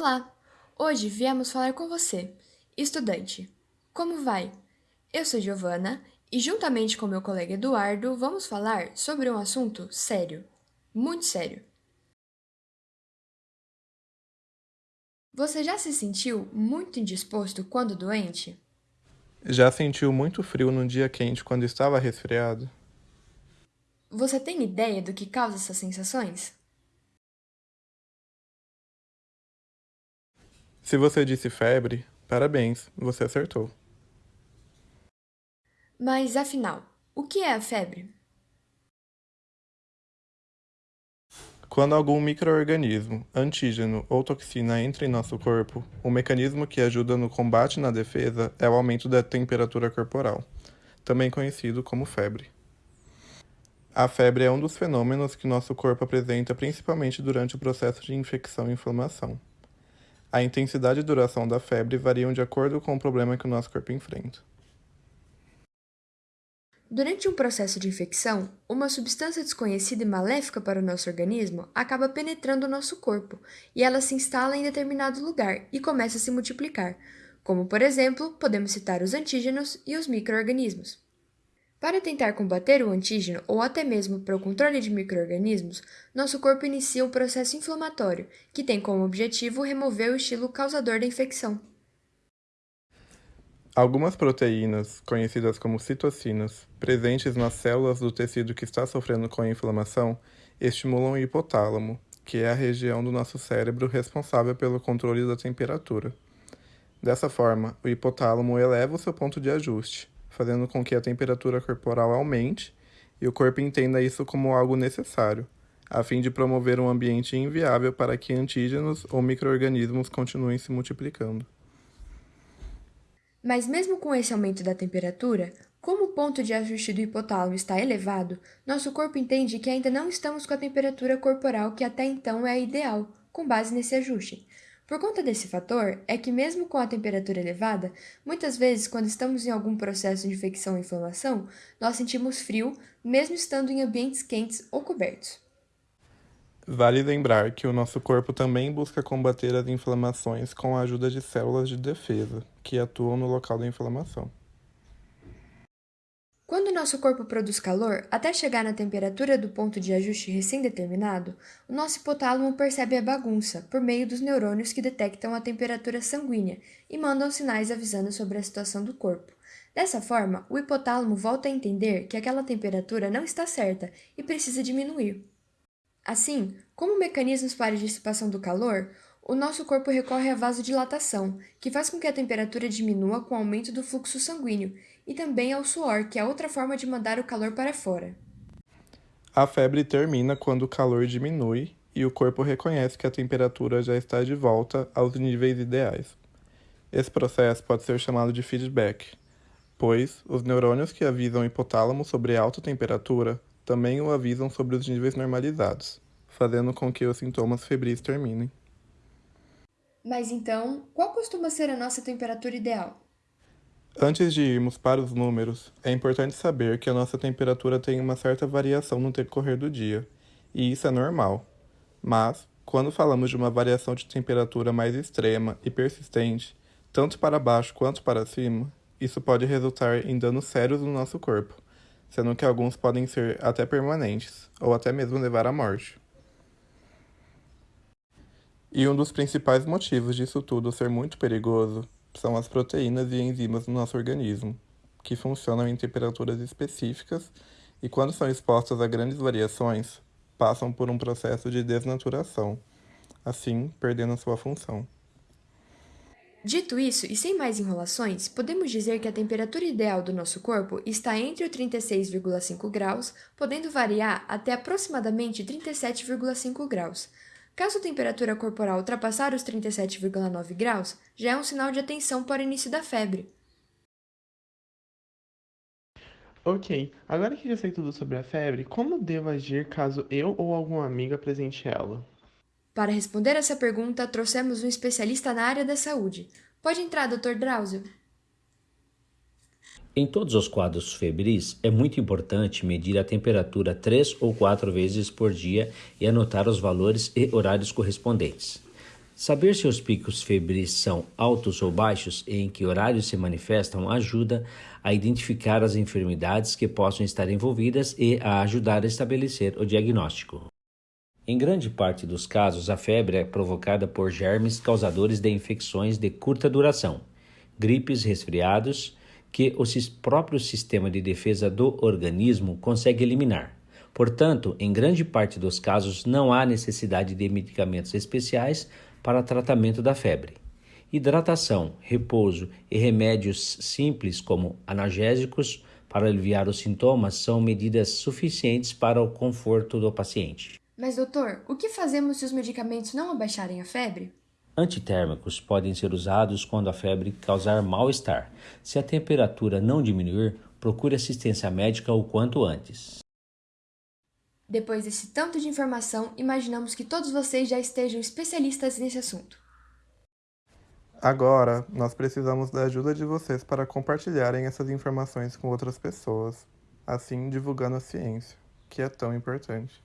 Olá! Hoje viemos falar com você, estudante. Como vai? Eu sou Giovana e, juntamente com meu colega Eduardo, vamos falar sobre um assunto sério, muito sério. Você já se sentiu muito indisposto quando doente? Já sentiu muito frio no dia quente quando estava resfriado? Você tem ideia do que causa essas sensações? Se você disse febre, parabéns, você acertou. Mas afinal, o que é a febre? Quando algum microorganismo, antígeno ou toxina entra em nosso corpo, o mecanismo que ajuda no combate e na defesa é o aumento da temperatura corporal, também conhecido como febre. A febre é um dos fenômenos que nosso corpo apresenta principalmente durante o processo de infecção e inflamação. A intensidade e duração da febre variam de acordo com o problema que o nosso corpo enfrenta. Durante um processo de infecção, uma substância desconhecida e maléfica para o nosso organismo acaba penetrando o nosso corpo e ela se instala em determinado lugar e começa a se multiplicar, como, por exemplo, podemos citar os antígenos e os microorganismos. Para tentar combater o antígeno ou até mesmo para o controle de microorganismos, nosso corpo inicia o processo inflamatório, que tem como objetivo remover o estilo causador da infecção. Algumas proteínas, conhecidas como citocinas, presentes nas células do tecido que está sofrendo com a inflamação, estimulam o hipotálamo, que é a região do nosso cérebro responsável pelo controle da temperatura. Dessa forma, o hipotálamo eleva o seu ponto de ajuste, fazendo com que a temperatura corporal aumente e o corpo entenda isso como algo necessário, a fim de promover um ambiente inviável para que antígenos ou microorganismos continuem se multiplicando. Mas mesmo com esse aumento da temperatura, como o ponto de ajuste do hipotálamo está elevado, nosso corpo entende que ainda não estamos com a temperatura corporal que até então é ideal, com base nesse ajuste. Por conta desse fator, é que mesmo com a temperatura elevada, muitas vezes quando estamos em algum processo de infecção ou inflamação, nós sentimos frio, mesmo estando em ambientes quentes ou cobertos. Vale lembrar que o nosso corpo também busca combater as inflamações com a ajuda de células de defesa, que atuam no local da inflamação. Quando nosso corpo produz calor, até chegar na temperatura do ponto de ajuste recém-determinado, o nosso hipotálamo percebe a bagunça por meio dos neurônios que detectam a temperatura sanguínea e mandam sinais avisando sobre a situação do corpo. Dessa forma, o hipotálamo volta a entender que aquela temperatura não está certa e precisa diminuir. Assim, como mecanismos para dissipação do calor, o nosso corpo recorre à vasodilatação, que faz com que a temperatura diminua com o aumento do fluxo sanguíneo, e também ao suor, que é outra forma de mandar o calor para fora. A febre termina quando o calor diminui e o corpo reconhece que a temperatura já está de volta aos níveis ideais. Esse processo pode ser chamado de feedback, pois os neurônios que avisam o hipotálamo sobre alta temperatura também o avisam sobre os níveis normalizados, fazendo com que os sintomas febris terminem. Mas então, qual costuma ser a nossa temperatura ideal? Antes de irmos para os números, é importante saber que a nossa temperatura tem uma certa variação no decorrer do dia, e isso é normal. Mas, quando falamos de uma variação de temperatura mais extrema e persistente, tanto para baixo quanto para cima, isso pode resultar em danos sérios no nosso corpo, sendo que alguns podem ser até permanentes, ou até mesmo levar à morte. E um dos principais motivos disso tudo ser muito perigoso são as proteínas e enzimas no nosso organismo, que funcionam em temperaturas específicas e, quando são expostas a grandes variações, passam por um processo de desnaturação, assim perdendo sua função. Dito isso, e sem mais enrolações, podemos dizer que a temperatura ideal do nosso corpo está entre o 36,5 graus, podendo variar até aproximadamente 37,5 graus, Caso a temperatura corporal ultrapassar os 37,9 graus, já é um sinal de atenção para o início da febre. Ok, agora que já sei tudo sobre a febre, como devo agir caso eu ou algum amigo apresente ela? Para responder essa pergunta, trouxemos um especialista na área da saúde. Pode entrar, Dr. Drauzio. Em todos os quadros febris, é muito importante medir a temperatura três ou quatro vezes por dia e anotar os valores e horários correspondentes. Saber se os picos febris são altos ou baixos e em que horários se manifestam ajuda a identificar as enfermidades que possam estar envolvidas e a ajudar a estabelecer o diagnóstico. Em grande parte dos casos, a febre é provocada por germes causadores de infecções de curta duração, gripes, resfriados, que o próprio sistema de defesa do organismo consegue eliminar. Portanto, em grande parte dos casos, não há necessidade de medicamentos especiais para tratamento da febre. Hidratação, repouso e remédios simples, como analgésicos, para aliviar os sintomas, são medidas suficientes para o conforto do paciente. Mas, doutor, o que fazemos se os medicamentos não abaixarem a febre? Antitérmicos podem ser usados quando a febre causar mal-estar. Se a temperatura não diminuir, procure assistência médica o quanto antes. Depois desse tanto de informação, imaginamos que todos vocês já estejam especialistas nesse assunto. Agora, nós precisamos da ajuda de vocês para compartilharem essas informações com outras pessoas, assim divulgando a ciência, que é tão importante.